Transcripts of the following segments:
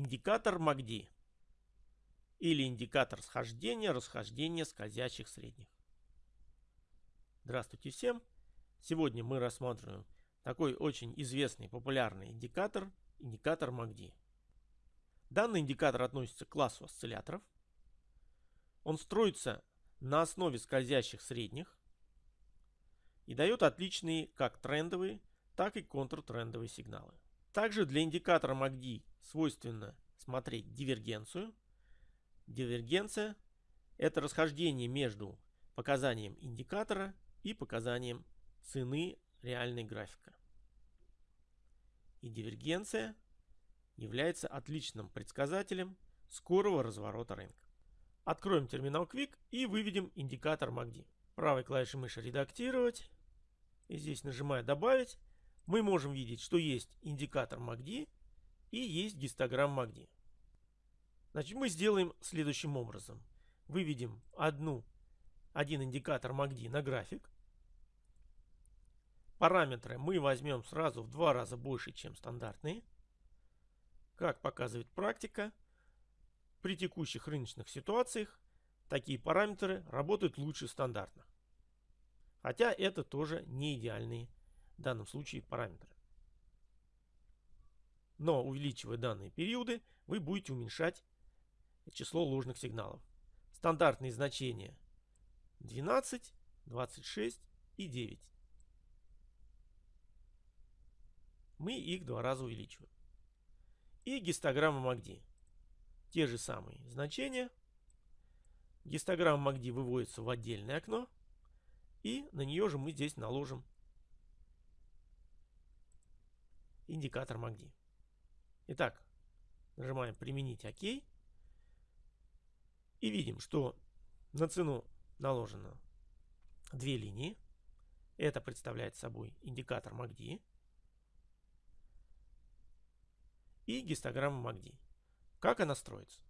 индикатор MACD или индикатор схождения, расхождения скользящих средних. Здравствуйте всем! Сегодня мы рассматриваем такой очень известный популярный индикатор, индикатор MACD. Данный индикатор относится к классу осцилляторов. Он строится на основе скользящих средних и дает отличные как трендовые, так и контртрендовые сигналы. Также для индикатора MACD свойственно смотреть дивергенцию. Дивергенция – это расхождение между показанием индикатора и показанием цены реальной графика. И дивергенция является отличным предсказателем скорого разворота рынка. Откроем терминал Quick и выведем индикатор MACD. Правой клавишей мыши редактировать. И здесь нажимая добавить, мы можем видеть, что есть индикатор MACD и есть гистограмма MACD. Значит, мы сделаем следующим образом. Выведем одну, один индикатор MACD на график. Параметры мы возьмем сразу в два раза больше, чем стандартные. Как показывает практика, при текущих рыночных ситуациях такие параметры работают лучше стандартных. Хотя это тоже не идеальные в данном случае параметры. Но увеличивая данные периоды, вы будете уменьшать число ложных сигналов. Стандартные значения 12, 26 и 9. Мы их два раза увеличиваем. И гистограмма MACD. Те же самые значения. Гистограмма MACD выводится в отдельное окно. И на нее же мы здесь наложим индикатор MACD. Итак, нажимаем «Применить ОК». И видим, что на цену наложено две линии. Это представляет собой индикатор MACD и гистограмма MACD. Как она строится?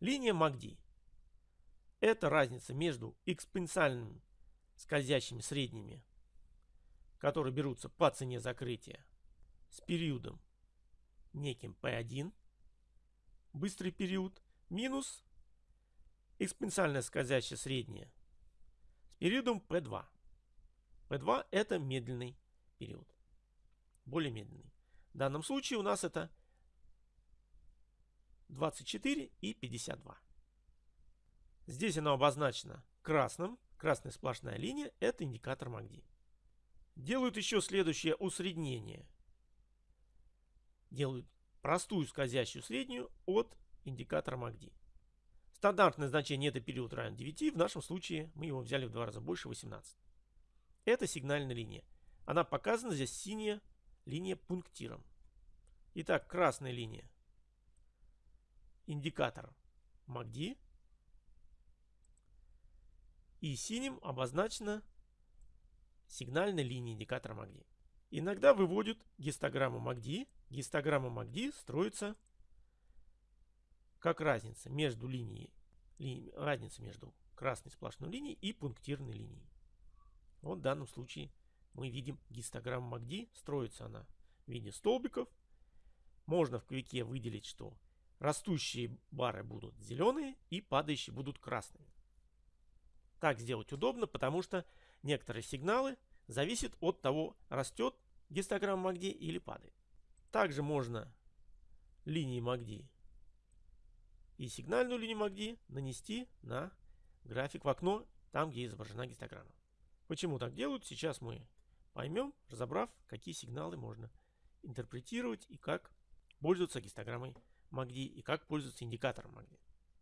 Линия MACD – это разница между экспоненциальными скользящими средними, которые берутся по цене закрытия, с периодом неким P1, быстрый период, минус экспоненциальное скользящее среднее с периодом P2. P2 это медленный период, более медленный. В данном случае у нас это 24 и 52. Здесь оно обозначено красным. Красная сплошная линия – это индикатор MACD. Делают еще следующее усреднение. Делают простую скользящую среднюю от индикатора MACD. Стандартное значение это период равен 9. В нашем случае мы его взяли в два раза больше 18. Это сигнальная линия. Она показана здесь синяя линия пунктиром. Итак, красная линия. Индикатор MACD. И синим обозначена сигнальная линия индикатора MACD. Иногда выводят гистограмму MACD. Гистограмма MACD строится как разница между линией, ли, разница между красной сплошной линией и пунктирной линией. Вот в данном случае мы видим гистограмму MACD. Строится она в виде столбиков. Можно в квике выделить, что растущие бары будут зеленые и падающие будут красными. Так сделать удобно, потому что некоторые сигналы зависят от того, растет гистограмма MACD или падает. Также можно линии MACD и сигнальную линию MACD нанести на график в окно, там где изображена гистограмма. Почему так делают, сейчас мы поймем, разобрав, какие сигналы можно интерпретировать и как пользоваться гистограммой MACD и как пользоваться индикатором MACD.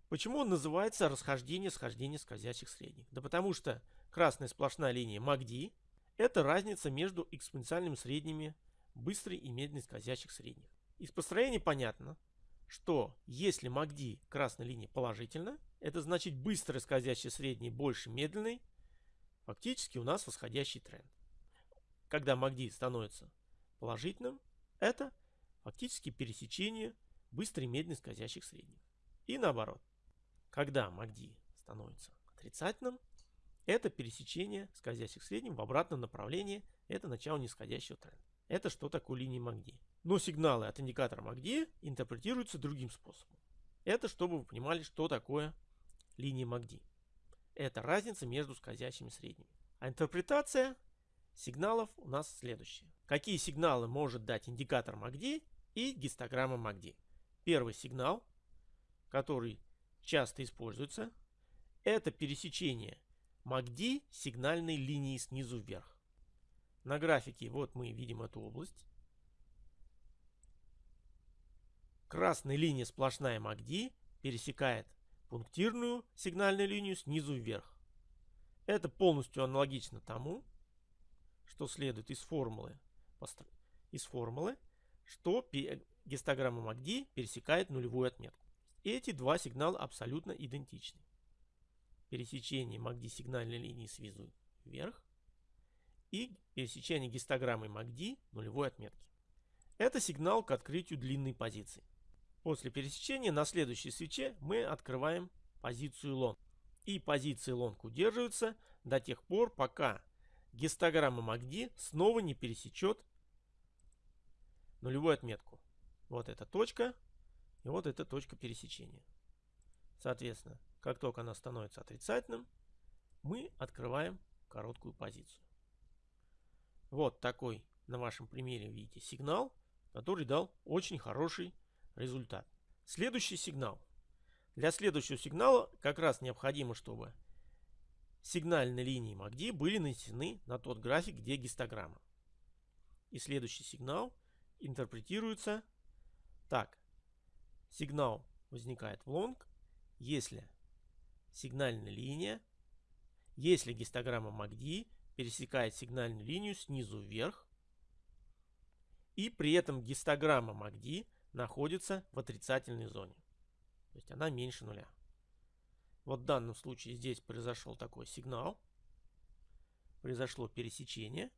Почему он называется расхождение схождение скользящих средних? Да потому что красная сплошная линия MACD это разница между экспоненциальными средними быстрой и медленной скользящих средних. Из построения понятно, что если MACD красной линии положительно, это значит быстрый скользящий средний больше медленный, фактически у нас восходящий тренд. Когда MACD становится положительным, это фактически пересечение быстрой медленной скользящих средних. И наоборот, когда MACD становится отрицательным, это пересечение скользящих средних в обратном направлении, это начало нисходящего тренда. Это что такое линия MACD? Но сигналы от индикатора MACD интерпретируются другим способом. Это чтобы вы понимали, что такое линия MACD. Это разница между скользящими средними. А интерпретация сигналов у нас следующая. Какие сигналы может дать индикатор MACD и гистограмма MACD? Первый сигнал, который часто используется, это пересечение MACD сигнальной линии снизу вверх. На графике вот мы видим эту область. Красная линия сплошная MACD пересекает пунктирную сигнальную линию снизу вверх. Это полностью аналогично тому, что следует из формулы, из формулы что гистограмма MACD пересекает нулевую отметку. Эти два сигнала абсолютно идентичны. Пересечение MACD сигнальной линии снизу вверх и пересечение гистограммы MACD нулевой отметки. Это сигнал к открытию длинной позиции. После пересечения на следующей свече мы открываем позицию long. И позиция long удерживается до тех пор, пока гистограмма MACD снова не пересечет нулевую отметку. Вот эта точка и вот эта точка пересечения. Соответственно, как только она становится отрицательным, мы открываем короткую позицию. Вот такой на вашем примере видите сигнал, который дал очень хороший результат. Следующий сигнал. Для следующего сигнала как раз необходимо, чтобы сигнальные линии MACD были нанесены на тот график, где гистограмма. И следующий сигнал интерпретируется так. Сигнал возникает в long, если сигнальная линия, если гистограмма MACD пересекает сигнальную линию снизу вверх, и при этом гистограмма MACD находится в отрицательной зоне. То есть она меньше нуля. Вот в данном случае здесь произошел такой сигнал. Произошло пересечение.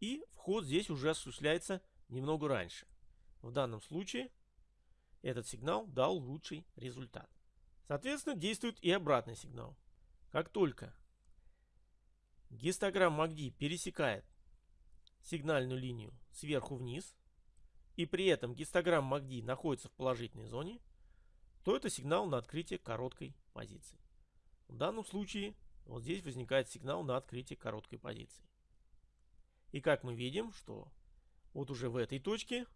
И вход здесь уже осуществляется немного раньше. В данном случае этот сигнал дал лучший результат. Соответственно, действует и обратный сигнал. Как только гистограмма MACD пересекает сигнальную линию сверху вниз, и при этом гистограмма MACD находится в положительной зоне, то это сигнал на открытие короткой позиции. В данном случае вот здесь возникает сигнал на открытие короткой позиции. И как мы видим, что вот уже в этой точке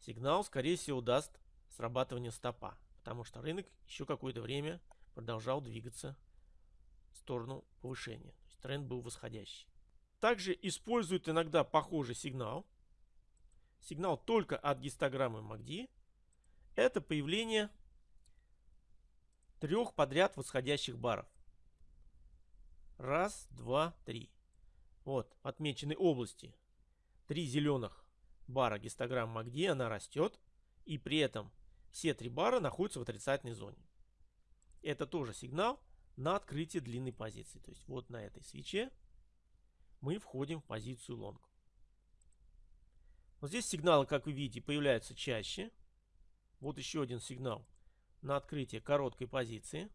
сигнал, скорее всего, даст срабатывание стопа, потому что рынок еще какое-то время продолжал двигаться в сторону повышения. То есть тренд был восходящий. Также используют иногда похожий сигнал – сигнал только от гистограммы MACD, это появление трех подряд восходящих баров. Раз, два, три. Вот, отмечены области. Три зеленых бара гистограммы MACD, она растет. И при этом все три бара находятся в отрицательной зоне. Это тоже сигнал на открытие длинной позиции. То есть вот на этой свече мы входим в позицию лонг. Вот здесь сигналы, как вы видите, появляются чаще. Вот еще один сигнал на открытие короткой позиции.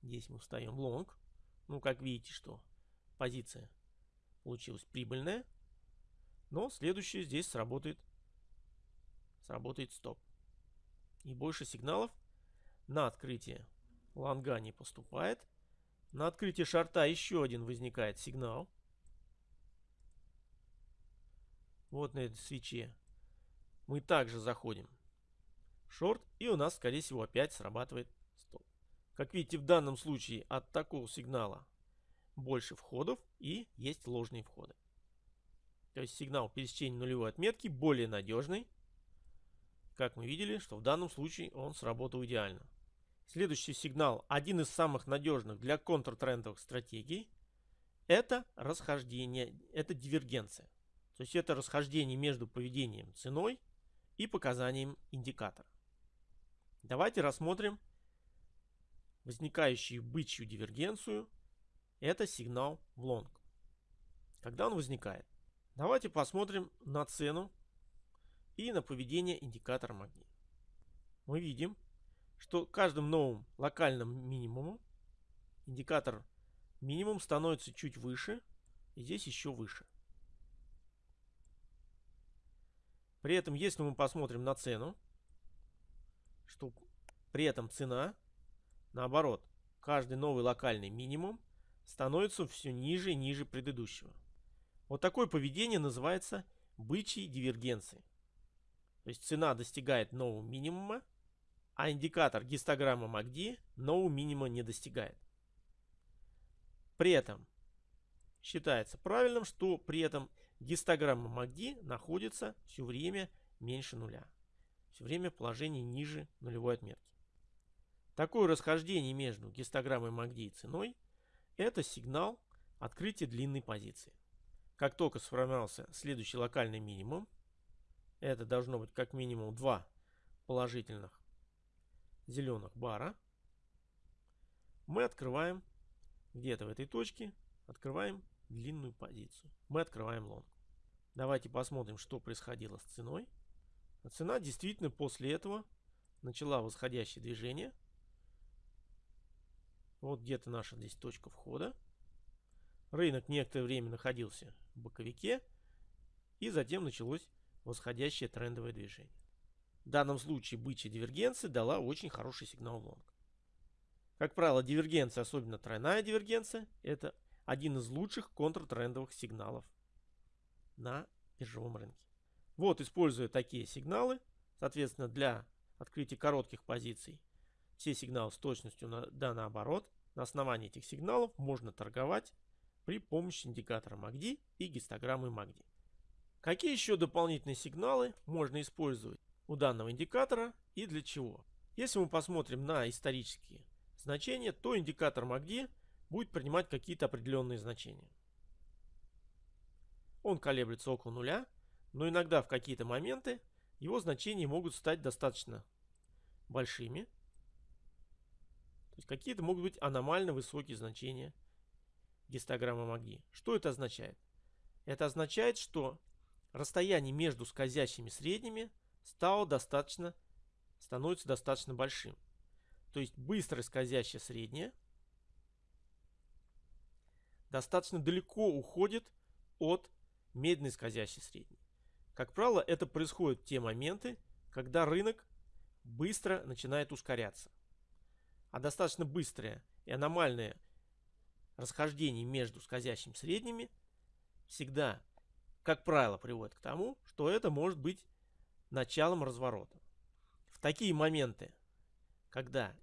Здесь мы встаем в лонг. Ну, как видите, что позиция получилась прибыльная. Но следующее здесь сработает, сработает стоп. И больше сигналов на открытие лонга не поступает. На открытие шарта еще один возникает сигнал. вот на этой свече, мы также заходим шорт, и у нас, скорее всего, опять срабатывает стоп. Как видите, в данном случае от такого сигнала больше входов и есть ложные входы. То есть сигнал пересечения нулевой отметки более надежный. Как мы видели, что в данном случае он сработал идеально. Следующий сигнал, один из самых надежных для контртрендовых стратегий, это расхождение, это дивергенция. То есть это расхождение между поведением ценой и показанием индикатора. Давайте рассмотрим возникающую бычью дивергенцию. Это сигнал в лонг. Когда он возникает? Давайте посмотрим на цену и на поведение индикатора MACD. Мы видим, что каждым новым локальным минимумом индикатор минимум становится чуть выше, и здесь еще выше. При этом, если мы посмотрим на цену, что при этом цена, наоборот, каждый новый локальный минимум становится все ниже и ниже предыдущего. Вот такое поведение называется бычьей дивергенцией. То есть цена достигает нового минимума, а индикатор гистограммы MACD нового минимума не достигает. При этом считается правильным, что при этом гистограмма MACD находится все время меньше нуля. Все время в положении ниже нулевой отметки. Такое расхождение между гистограммой MACD и ценой – это сигнал открытия длинной позиции. Как только сформировался следующий локальный минимум, это должно быть как минимум два положительных зеленых бара, мы открываем где-то в этой точке, открываем длинную позицию. Мы открываем лонг. Давайте посмотрим, что происходило с ценой. Цена действительно после этого начала восходящее движение. Вот где-то наша здесь точка входа. Рынок некоторое время находился в боковике. И затем началось восходящее трендовое движение. В данном случае бычья дивергенция дала очень хороший сигнал лонг. Как правило, дивергенция, особенно тройная дивергенция, это один из лучших контртрендовых сигналов на биржевом рынке. Вот, используя такие сигналы, соответственно, для открытия коротких позиций, все сигналы с точностью на, да наоборот, на основании этих сигналов можно торговать при помощи индикатора MACD и гистограммы MACD. Какие еще дополнительные сигналы можно использовать у данного индикатора и для чего? Если мы посмотрим на исторические значения, то индикатор MACD будет принимать какие-то определенные значения. Он колеблется около нуля, но иногда в какие-то моменты его значения могут стать достаточно большими. То есть какие-то могут быть аномально высокие значения гистограммы МАГДИ. Что это означает? Это означает, что расстояние между скользящими средними стало достаточно, становится достаточно большим. То есть быстро скользящее среднее достаточно далеко уходит от медленной скользящей средней. Как правило, это происходит в те моменты, когда рынок быстро начинает ускоряться. А достаточно быстрое и аномальное расхождение между скользящими средними всегда, как правило, приводит к тому, что это может быть началом разворота. В такие моменты, когда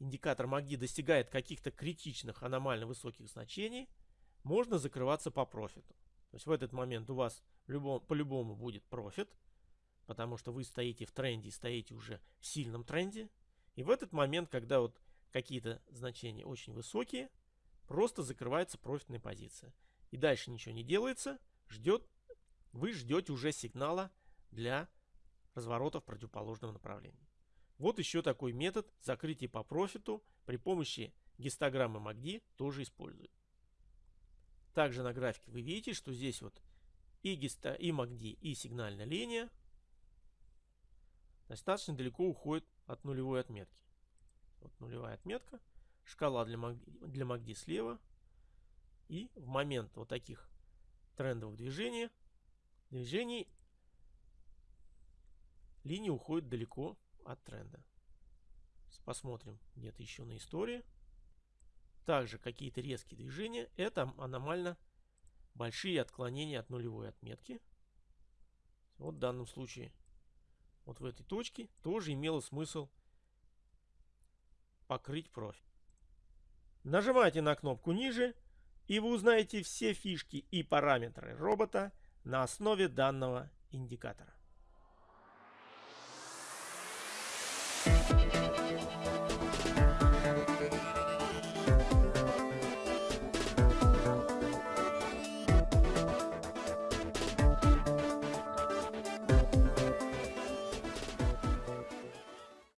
индикатор MACD достигает каких-то критичных аномально высоких значений, можно закрываться по профиту. То есть в этот момент у вас по-любому будет профит, потому что вы стоите в тренде, стоите уже в сильном тренде. И в этот момент, когда вот какие-то значения очень высокие, просто закрывается профитная позиция. И дальше ничего не делается, ждет, вы ждете уже сигнала для разворота в противоположном направлении. Вот еще такой метод закрытия по профиту при помощи гистограммы MACD тоже используют. Также на графике вы видите, что здесь вот и, гиста, и MACD, и сигнальная линия достаточно далеко уходит от нулевой отметки. Вот нулевая отметка, шкала для MACD, для MACD слева. И в момент вот таких трендовых движений, движений линия уходит далеко от тренда. Посмотрим где-то еще на истории. Также какие-то резкие движения. Это аномально большие отклонения от нулевой отметки. Вот в данном случае, вот в этой точке, тоже имело смысл покрыть профиль. Нажимайте на кнопку ниже, и вы узнаете все фишки и параметры робота на основе данного индикатора. Thank you.